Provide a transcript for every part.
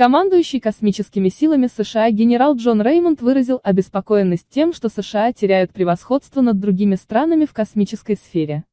Командующий космическими силами США генерал Джон Реймонд выразил обеспокоенность тем, что США теряют превосходство над другими странами в космической сфере.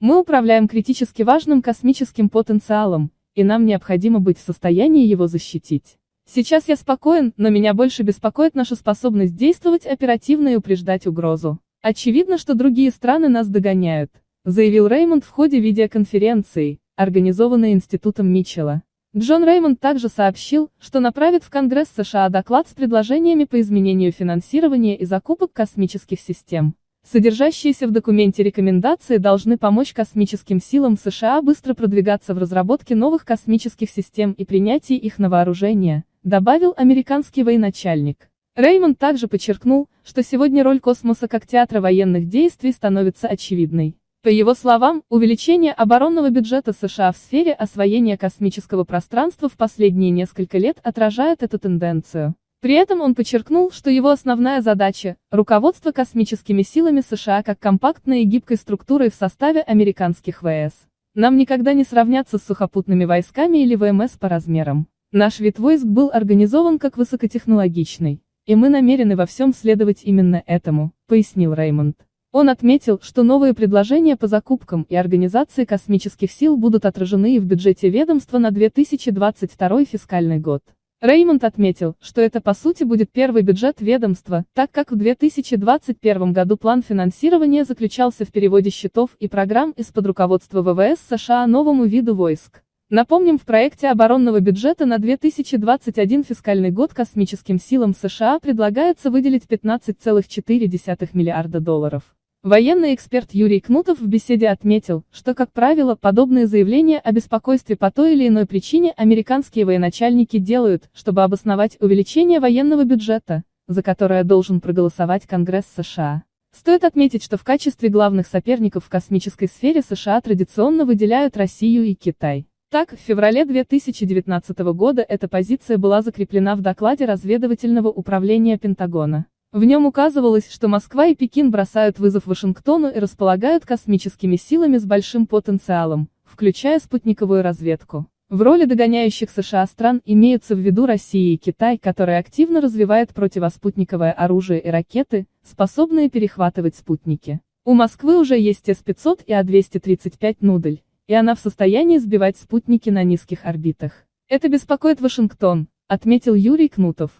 Мы управляем критически важным космическим потенциалом, и нам необходимо быть в состоянии его защитить. Сейчас я спокоен, но меня больше беспокоит наша способность действовать оперативно и упреждать угрозу. Очевидно, что другие страны нас догоняют, заявил Реймонд в ходе видеоконференции, организованной Институтом Митчелла. Джон Реймонд также сообщил, что направит в Конгресс США доклад с предложениями по изменению финансирования и закупок космических систем. Содержащиеся в документе рекомендации должны помочь космическим силам США быстро продвигаться в разработке новых космических систем и принятии их на вооружение, добавил американский военачальник. Реймонд также подчеркнул, что сегодня роль космоса как театра военных действий становится очевидной. По его словам, увеличение оборонного бюджета США в сфере освоения космического пространства в последние несколько лет отражает эту тенденцию. При этом он подчеркнул, что его основная задача – руководство космическими силами США как компактной и гибкой структурой в составе американских ВС. Нам никогда не сравняться с сухопутными войсками или ВМС по размерам. Наш вид войск был организован как высокотехнологичный, и мы намерены во всем следовать именно этому, пояснил Реймонд. Он отметил, что новые предложения по закупкам и организации космических сил будут отражены и в бюджете ведомства на 2022 фискальный год. Реймонд отметил, что это по сути будет первый бюджет ведомства, так как в 2021 году план финансирования заключался в переводе счетов и программ из-под руководства ВВС США новому виду войск. Напомним, в проекте оборонного бюджета на 2021 фискальный год космическим силам США предлагается выделить 15,4 миллиарда долларов. Военный эксперт Юрий Кнутов в беседе отметил, что, как правило, подобные заявления о беспокойстве по той или иной причине американские военачальники делают, чтобы обосновать увеличение военного бюджета, за которое должен проголосовать Конгресс США. Стоит отметить, что в качестве главных соперников в космической сфере США традиционно выделяют Россию и Китай. Так, в феврале 2019 года эта позиция была закреплена в докладе разведывательного управления Пентагона. В нем указывалось, что Москва и Пекин бросают вызов Вашингтону и располагают космическими силами с большим потенциалом, включая спутниковую разведку. В роли догоняющих США стран имеются в виду Россия и Китай, которые активно развивают противоспутниковое оружие и ракеты, способные перехватывать спутники. У Москвы уже есть С-500 и А-235 «Нудель», и она в состоянии сбивать спутники на низких орбитах. Это беспокоит Вашингтон, отметил Юрий Кнутов.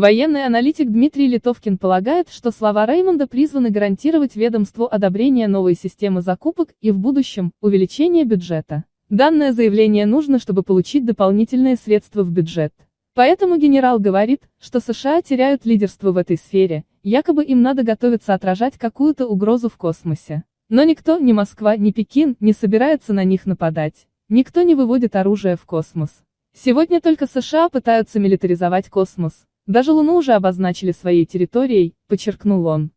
Военный аналитик Дмитрий Литовкин полагает, что слова Реймонда призваны гарантировать ведомству одобрение новой системы закупок и в будущем – увеличение бюджета. Данное заявление нужно, чтобы получить дополнительные средства в бюджет. Поэтому генерал говорит, что США теряют лидерство в этой сфере, якобы им надо готовиться отражать какую-то угрозу в космосе. Но никто, ни Москва, ни Пекин, не собирается на них нападать. Никто не выводит оружие в космос. Сегодня только США пытаются милитаризовать космос. Даже Луну уже обозначили своей территорией, подчеркнул он.